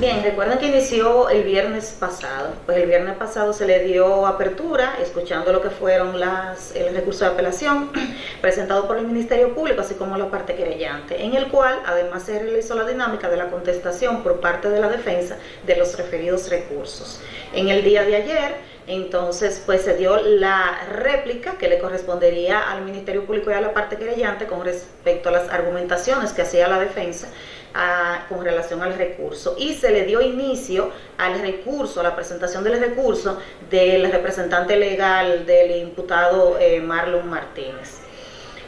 Bien, recuerden que inició el viernes pasado. Pues el viernes pasado se le dio apertura, escuchando lo que fueron las, el recurso de apelación presentado por el Ministerio Público, así como la parte querellante, en el cual además se realizó la dinámica de la contestación por parte de la defensa de los referidos recursos. En el día de ayer, entonces, pues se dio la réplica que le correspondería al Ministerio Público y a la parte querellante con respecto a las argumentaciones que hacía la defensa con relación al recurso y se le dio inicio al recurso, a la presentación del recurso del representante legal del imputado eh, Marlon Martínez.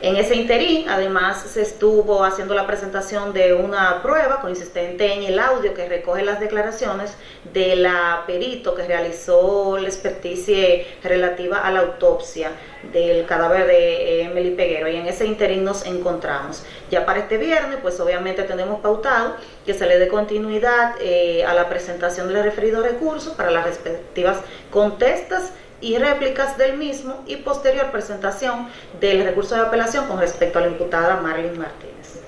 En ese interín, además, se estuvo haciendo la presentación de una prueba consistente en el audio que recoge las declaraciones de la perito que realizó la experticia relativa a la autopsia del cadáver de Emily Peguero y en ese interín nos encontramos. Ya para este viernes, pues obviamente tenemos pautado que se le dé continuidad eh, a la presentación del referido recurso para las respectivas contestas y réplicas del mismo y posterior presentación del recurso de apelación con respecto a la imputada Marilyn Martínez.